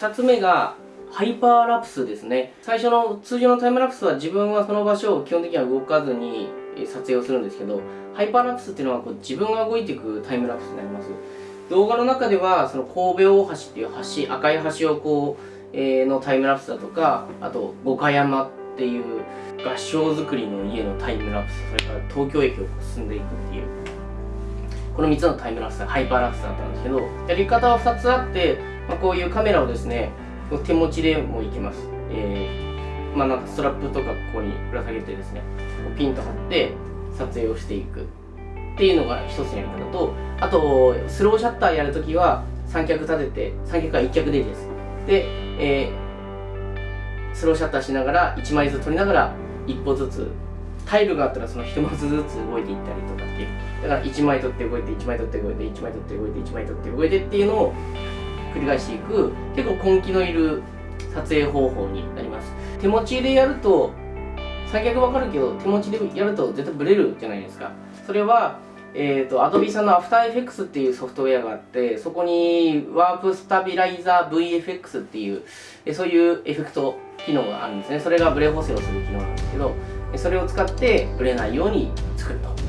2つ目がハイパーラプスですね。最初の通常のタイムラプスは自分はその場所を基本的には動かずに撮影をするんですけどハイパーラプスっていうのはこう自分が動いていくタイムラプスになります。動画の中ではその神戸大橋っていう橋赤い橋をこう、えー、のタイムラプスだとかあと五箇山っていう合掌造りの家のタイムラプスそれから東京駅を進んでいくっていうこの3つのタイムラプスハイパーラプスだったんですけどやり方は2つあって、まあ、こういうカメラをですね手持ちでもいけます、えー、まあなんかストラップとかここにぶら下げてですねピンと張って撮影をしていく。っていうのが一つのやり方とあとスローシャッターやるときは三脚立てて三脚は一脚でいいです。で、えー、スローシャッターしながら1枚ずつ撮りながら一歩ずつタイルがあったらその一文字ずつ動いていったりとかっていう。だから1枚取って動いて1枚取って動いて1枚取って動いて1枚取って動いてっていうのを繰り返していく結構根気のいる撮影方法になります。手持ちでやると最悪わかるけど手持ちでやると絶対ブレるじゃないですか。それはえーと、Adobe さんの AfterEffects っていうソフトウェアがあってそこにワープスタビライザー VFX っていうそういうエフェクト機能があるんですね。それがブレ補正をする機能なんですけどそれを使ってブレないように作ると。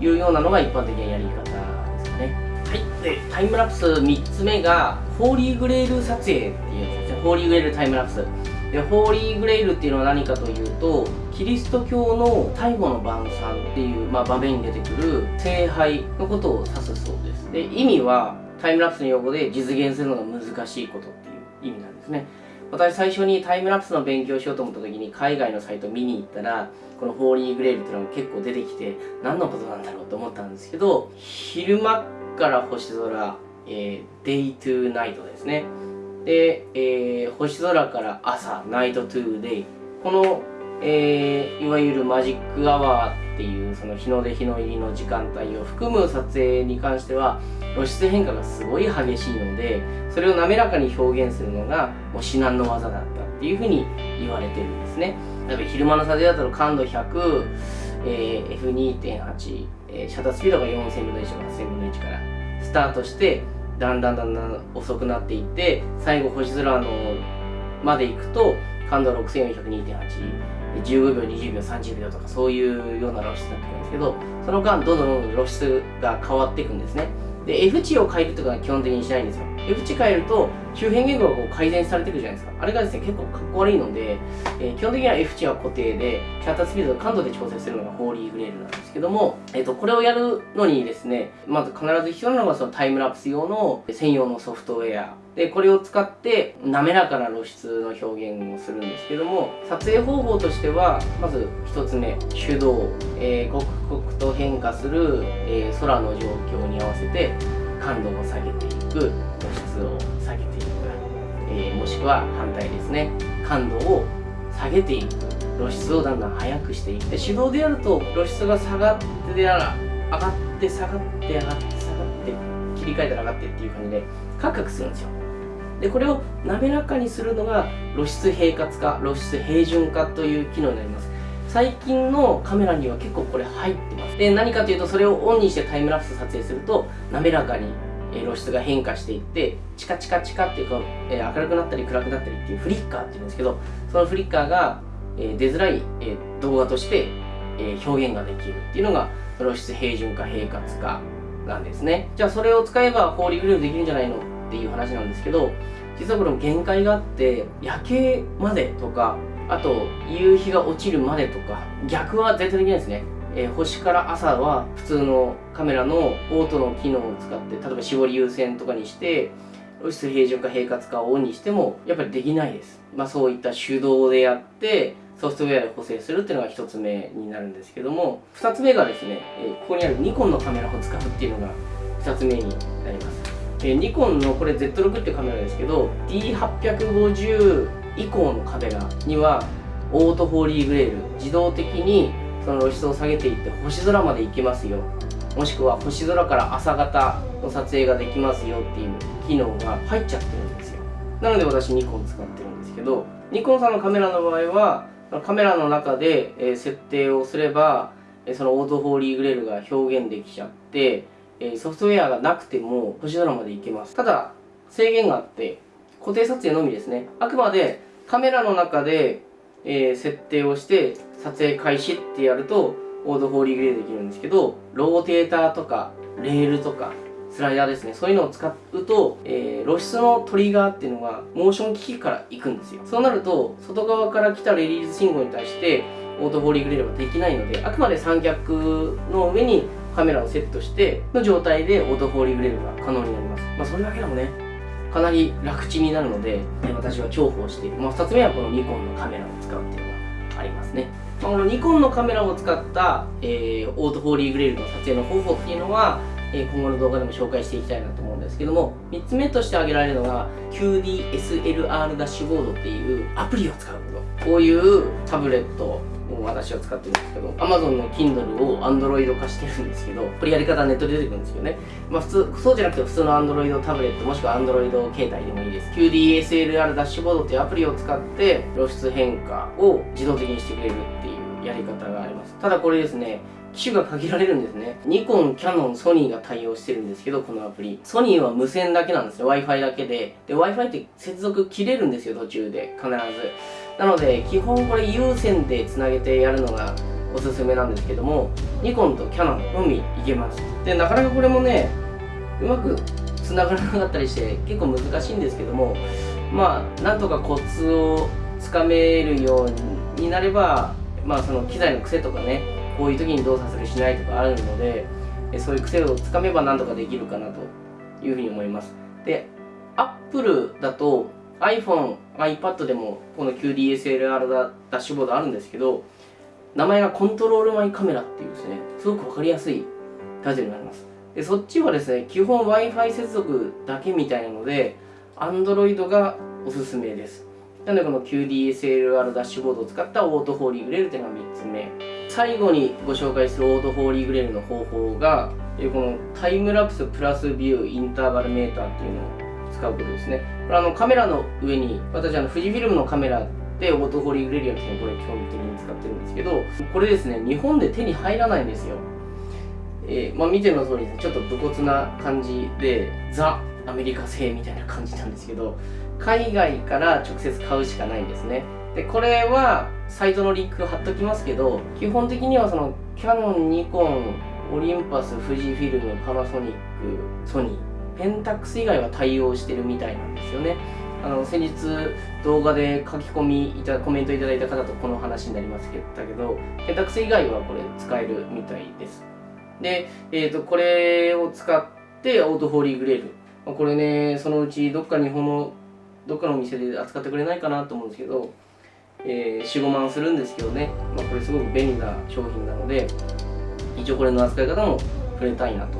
いうようなのが一般的なやり方ですかね。はい。でタイムラプス3つ目がホーリーグレール撮影っていうやつですね。ホーリーグレールタイムラプス。でホーリーグレイルっていうのは何かというとキリスト教の最後の晩餐っていう、まあ、場面に出てくる聖杯のことを指すそうです。で意味はタイムラプスの用語で実現するのが難しいことっていう意味なんですね私最初にタイムラプスの勉強しようと思った時に海外のサイト見に行ったらこの Holy Grail っていうのが結構出てきて何のことなんだろうと思ったんですけど昼間から星空、えー、 day to night ですねで、えー、星空から朝、 night to day。この、えー、いわゆるマジックアワーっていうその日の出日の入りの時間帯を含む撮影に関しては露出変化がすごい激しいのでそれを滑らかに表現するのがもう至難の技だったっていうふうに言われてるんですね。例えば昼間の撮影だと感度100、えー、F2.8、えー、シャッタースピードが4000分の1とか8000分の1からスタートしてだんだんだんだん遅くなっていって最後星空のまで行くと感度6402.8 15秒20秒30秒とかそういうような露出になってくるんですけどその間どんどん露出が変わっていくんですね。で F 値を変えるとかは基本的にしないんですよ。F 値変えると周辺言語がこう改善されてくるじゃないですか。あれがですね結構かっこ悪いので、えー、基本的には F 値は固定でシャッタースピードと感度で調整するのがホーリーグレールなんですけども、えーと、これをやるのにですねまず必ず必要なのがそのタイムラプス用の専用のソフトウェアでこれを使って滑らかな露出の表現をするんですけども撮影方法としてはまず1つ目手動、えー、刻々と変化する、えー、空の状況に合わせて感度を下げていく。露出を下げていく、えー、もしくは反対ですね。感度を下げていく露出をだんだん速くしていって手動でやると露出が下がってやら上がって下がって上がって下がって切り替えたら上がってっていう感じでカクカクするんですよ。でこれを滑らかにするのが露出平滑化露出平準化という機能になります。最近のカメラには結構これ入ってます。で何かというとそれをオンにしてタイムラプス撮影すると滑らかにえ露出が変化していってチカチカチカっていうか、え明るくなったり暗くなったりっていうフリッカーっていうんですけどそのフリッカーが、え出づらい、え動画として、え表現ができるっていうのが露出平準化平滑化なんですね。じゃあそれを使えばホーリーグレーできるんじゃないのっていう話なんですけど実はこれも限界があって夜景までとかあと夕日が落ちるまでとか逆は絶対できないですね、えー、星から朝は普通のカメラのオートの機能を使って例えば絞り優先とかにして露出平準か平滑かをオンにしてもやっぱりできないです。まあそういった手動でやってソフトウェアで補正するっていうのが1つ目になるんですけども2つ目がですね、え、ここにあるニコンのカメラを使うっていうのが2つ目になります。えニコンのこれ Z6 っていうカメラですけど D850 以降のカメラにはオートフォーリーグレール自動的にその露出を下げていって星空まで行けますよ。もしくは星空から朝方の撮影ができますよっていう機能が入っちゃってるんですよ。なので私ニコン使ってるんですけどニコンさんのカメラの場合はカメラの中で設定をすればそのオートフォーリーグレールが表現できちゃってえソフトウェアがなくても星空まで行けます。ただ制限があって固定撮影のみですね。あくまでカメラの中で、えー、設定をして撮影開始ってやると auto Holy Grail できるんですけどローテーターとかレールとかスライダーですね。そういうのを使うと、えー、露出のトリガーっていうのがモーション機器から行くんですよ。そうなると外側から来たレリース信号に対して auto Holy Grail はできないのであくまで三脚の上にカメラをセットしての状態で auto Holy Grail が可能になります。まあそれだけでもねかなり楽ちんになるので私は重宝している、まあ、2つ目はこのニコンのカメラを使うっていうのがありますね、ま、このニコンのカメラを使った、えー、 auto Holy Grail の撮影の方法っていうのはえ今後の動画でも紹介していきたいなと思うんですけども3つ目として挙げられるのが QDSLR ダッシュボードっていうアプリを使うこと。こういうタブレット私は使ってるんですけど Amazon の Kindle を Android 化してるんですけどこれやり方ネットで出てくるんですよねまあ普通そうじゃなくて普通の Android タブレットもしくは Android 携帯でもいいです QDSLR ダッシュボードっていうアプリを使って露出変化を自動的にしてくれるっていうやり方がありますただこれですね機種が限られるんですね。ニコン、キャノン、ソニーが対応してるんですけど、このアプリ。ソニーは無線だけなんですよ。Wi-Fi だけで。で、Wi-Fi って接続切れるんですよ、途中で。必ず。なので、基本これ有線でつなげてやるのがおすすめなんですけども、ニコンとキャノンのみいけます。で、なかなかこれもね、うまく繋がらなかったりして結構難しいんですけども、まあ、なんとかコツをつかめるようになれば、まあ、その機材の癖とかね、こういう時に動作するしないとかあるのでそういう癖をつかめばなんとかできるかなというふうに思いますで Apple だと iPhone、iPad でもこの QDSLR ダッシュボードあるんですけど名前がコントロールマイカメラっていうですねすごく分かりやすいタイトルになります。でそっちはですね基本 Wi-Fi 接続だけみたいなので Android がおすすめです。なのでこの QDSLR ダッシュボードを使ったオートフォーリーグレールというのが3つ目。最後にご紹介するオートフォーリーグレールの方法がこのタイムラプスプラスビューインターバルメーターっていうのを使うことですね。これあのカメラの上に私あの富士フィルムのカメラでオートフォーリーグレールやるのこれ基本的に使ってるんですけどこれですね日本で手に入らないんですよ。えー、まあ、見ての通りですね。ちょっと武骨な感じでザ・アメリカ製みたいな感じなんですけど海外から直接買うしかないんですね。でこれはサイトのリンク貼っときますけど基本的にはそのキヤノンニコンオリンパス富士フィルムパナソニックソニーペンタックス以外は対応してるみたいなんですよね。あの先日動画で書き込みいたコメントいただいた方とこの話になりますけどペンタックス以外はこれ使えるみたいです。で、えーと、これを使ってオートフォーリーグレール。これねそのうちどっか日本のどっかのお店で扱ってくれないかなと思うんですけどえー、45万するんですけどね、まあ、これすごく便利な商品なので一応これの扱い方も触れたいなと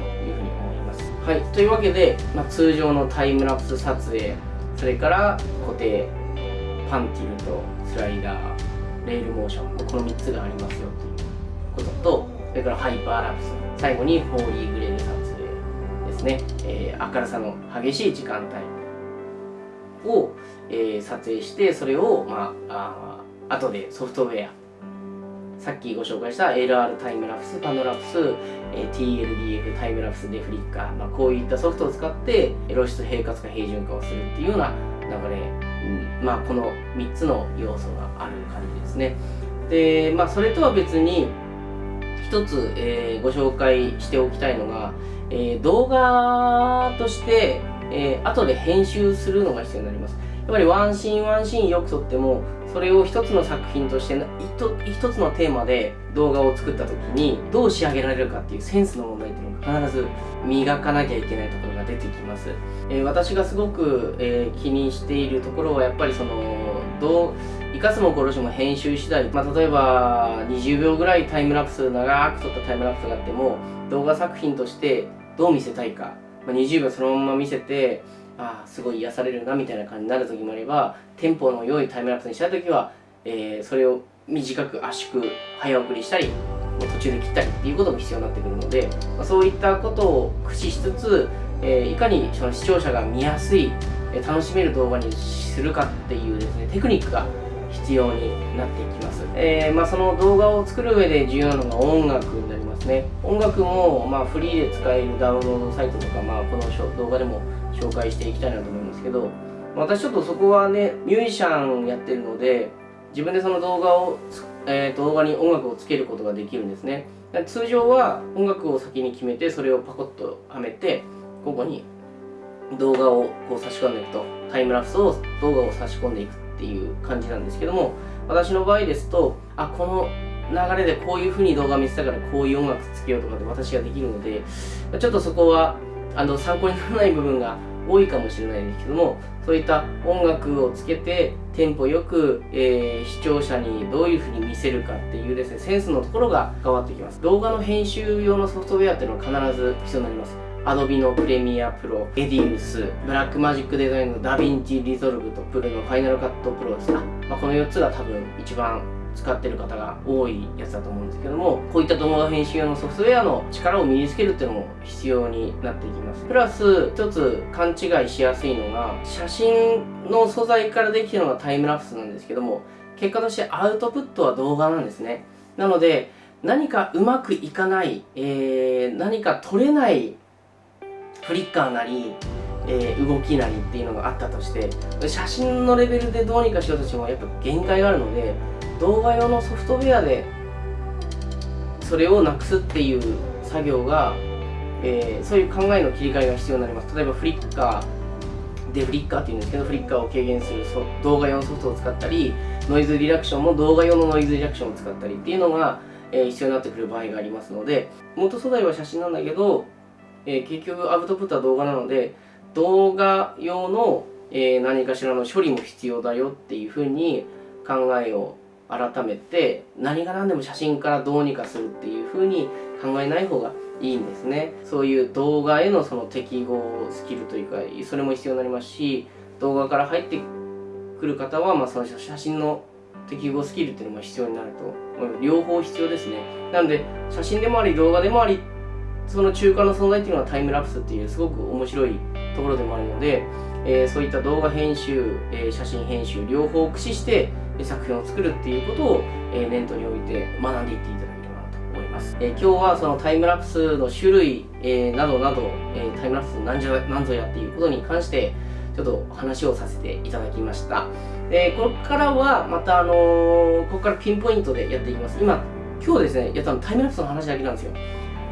はい。というわけで、まあ、通常のタイムラプス撮影それから固定パンティルとスライダーレールモーションこの3つがありますよということとそれからハイパーラプス最後にフォーリーグレール撮影ですね、えー、明るさの激しい時間帯を、えー、撮影してそれを、まあ、あ後でソフトウェアさっきご紹介した LR タイムラプス、パノラプス、え TLDF タイムラプスデフリッカー、まあ、こういったソフトを使って露出平滑化平準化をするっていうような流れ、うん、まあこの3つの要素がある感じですね。でまあそれとは別に一つ、えー、ご紹介しておきたいのが、えー、動画として、えー、後で編集するのが必要になります。やっぱりワンシーンワンシーンよく撮ってもそれを一つの作品として一つのテーマで動画を作った時にどう仕上げられるかっていうセンスの問題っていうのが必ず磨かなきゃいけないところが出てきます、えー、私がすごく、えー、気にしているところはやっぱりそのどう生かすも殺しも編集次第、まあ、例えば20秒ぐらいタイムラプス長く撮ったタイムラプスがあっても動画作品としてどう見せたいか、まあ、20秒そのまま見せてあすごい癒されるなみたいな感じになる時もあればテンポの良いタイムラプスにした時は、えー、それを短く圧縮早送りしたり途中で切ったりっていうことも必要になってくるので、まあ、そういったことを駆使しつつ、えー、いかにその視聴者が見やすい、楽しめる動画にするかっていうですねテクニックが必要になっていきます、えー、まあ、その動画を作る上で重要なのが音楽になりますね。音楽もまフリーで使えるダウンロードサイトとか、まあ、この動画でも紹介していきたいなと思いますけど私ちょっとそこはねミュージシャンやってるので自分でその動画を、えー、動画に音楽をつけることができるんですね。通常は音楽を先に決めてそれをパコッとはめてここに動画をこう差し込んでいくと。タイムラプスを動画を差し込んでいくっていう感じなんですけども私の場合ですとあこの流れでこういう風に動画見せたからこういう音楽つけようとかで私ができるのでちょっとそこはあの参考にならない部分が多いかもしれないですけどもそういった音楽をつけてテンポよく、えー、視聴者にどういう風に見せるかっていうですねセンスのところが変わってきます。動画の編集用のソフトウェアっていうのは必ず必要になります。Adobe のプレミアプロ、エディウス、ブラックマジックデザインのダヴィンチリゾルブと Apple のファイナルカットプロですか、まあ、この4つが多分一番使ってる方が多いやつだと思うんですけどもこういった動画編集用のソフトウェアの力を身につけるっていうのも必要になっていきます。プラス一つ勘違いしやすいのが写真の素材からできてるのがタイムラプスなんですけども結果としてアウトプットは動画なんですね。なので何かうまくいかない、えー、何か撮れないフリッカーなり、えー、動きなりっていうのがあったとして写真のレベルでどうにかしようとしてもやっぱ限界があるので動画用のソフトウェアでそれをなくすっていう作業が、えー、そういう考えの切り替えが必要になります。例えばフリッカーでフリッカーっていうんですけどフリッカーを軽減する動画用のソフトを使ったりノイズリダクションも動画用のノイズリダクションを使ったりっていうのが、えー、必要になってくる場合がありますので元素材は写真なんだけど、えー、結局アウトプットは動画なので動画用の、え何かしらの処理も必要だよっていうふうに考えを改めて何が何でも写真からどうにかするっていう風に考えない方がいいんですね。そういう動画へのその適合スキルというかそれも必要になりますし動画から入ってくる方は、まあ、その写真の適合スキルっていうのも必要になると思います。両方必要ですね。なので写真でもあり動画でもありその中間の存在っていうのはタイムラプスっていうすごく面白いところでもあるので、えー、そういった動画編集、えー、写真編集両方を駆使して作品を作るっていうことを、え念頭に置いて学んでいっていただければなと思います。え今日はそのタイムラプスの種類、えなどなど、えタイムラプス何ぞ何ぞやっていうことに関してちょっと話をさせていただきました。でここからはまたあのー、ここからピンポイントでやっていきます。今今日ですねやったのタイムラプスの話だけなんですよ。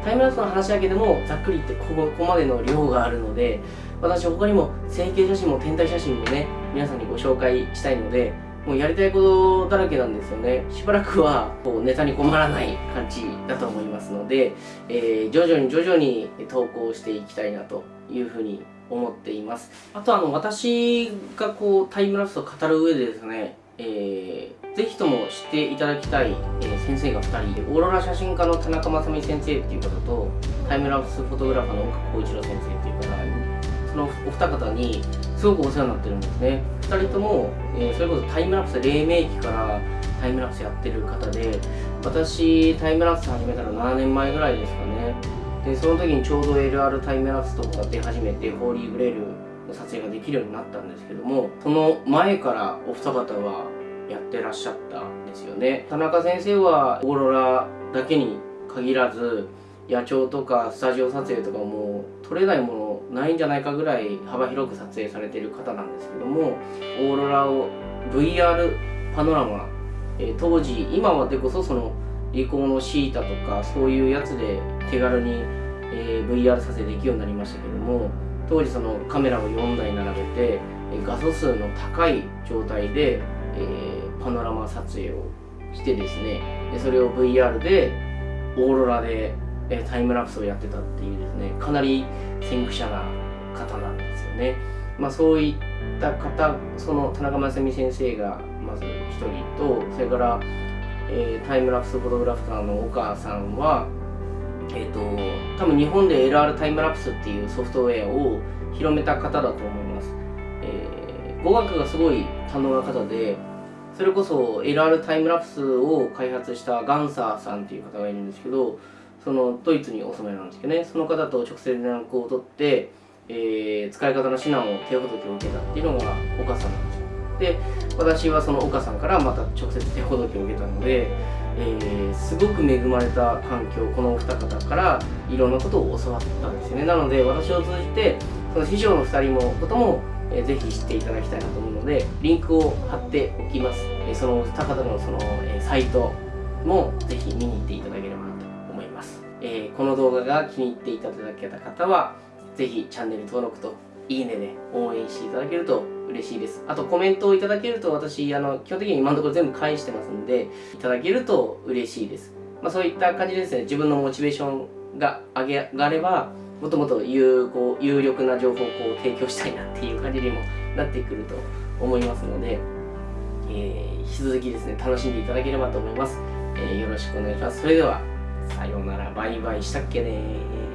タイムラプスの話だけでもざっくり言ってここまでの量があるので私他にも成形写真も天体写真もね皆さんにご紹介したいのでもうやりたいことだらけなんですよね。しばらくはこうネタに困らない感じだと思いますので、えー、徐々に徐々に投稿していきたいなというふうに思っています。あとあの私がこうタイムラプスを語る上でですね、えー、ぜひとも知っていただきたい、えー、先生が2人オーロラ写真家の田中正美先生っていう方とタイムラプスフォトグラファーの岡浩一郎先生っていう方のお二方にすごくお世話になってるんですね。2人とも、えー、それこそタイムラプス黎明期からタイムラプスやってる方で私タイムラプス始めたの7年前ぐらいですかね。でその時にちょうど LR タイムラプスとかが出始めてホーリーグレールの撮影ができるようになったんですけどもその前からお二方はやってらっしゃったんですよね。田中先生はオーロラだけに限らず野鳥とかスタジオ撮影とかも撮れないものないんじゃないかぐらい幅広く撮影されている方なんですけどもオーロラを VR パノラマ、えー、当時今はでこそそのリコーのシータとかそういうやつで手軽に、えー、VR 撮影できるようになりましたけども当時そのカメラを4台並べてえ画素数の高い状態で、えー、パノラマ撮影をしてですねでそれを VR でオーロラでえタイムラプスをやってたっていうですねかなり先駆者な方なんですよね。まあ、そういった方その田中正美先生がまず一人とそれから、えー、タイムラプスフォトグラフターの岡さんはえっ、ー、と多分日本で LR タイムラプスっていうソフトウェアを広めた方だと思います。えー、語学がすごい堪能な方でそれこそ LR タイムラプスを開発したガンサーさんっていう方がいるんですけどそのドイツにお住まいなんですけどね。その方と直接連絡を取って、えー、使い方の指南を手ほどきを受けたっていうのが岡さんなんですよ。で私はその岡さんからまた直接手ほどきを受けたので、えー、すごく恵まれた環境このお二方からいろんなことを教わったんですよね。なので私を通じてその師匠の2人もこともえーぜひ知っていただきたいなと思うのでリンクを貼っておきます、えその高田のその、えサイトもぜひ見に行っていただければ、えーこの動画が気に入っていただけた方はぜひチャンネル登録といいねで応援していただけると嬉しいです。あとコメントをいただけると私あの基本的に今のところ全部返してますんでいただけると嬉しいです。まあ、そういった感じでですね。自分のモチベーションが上があればもっともっと有効有力な情報をこう提供したいなっていう感じにもなってくると思いますので、えー引き続きですね楽しんでいただければと思います、えーよろしくお願いします。それではさようならバイバイしたっけね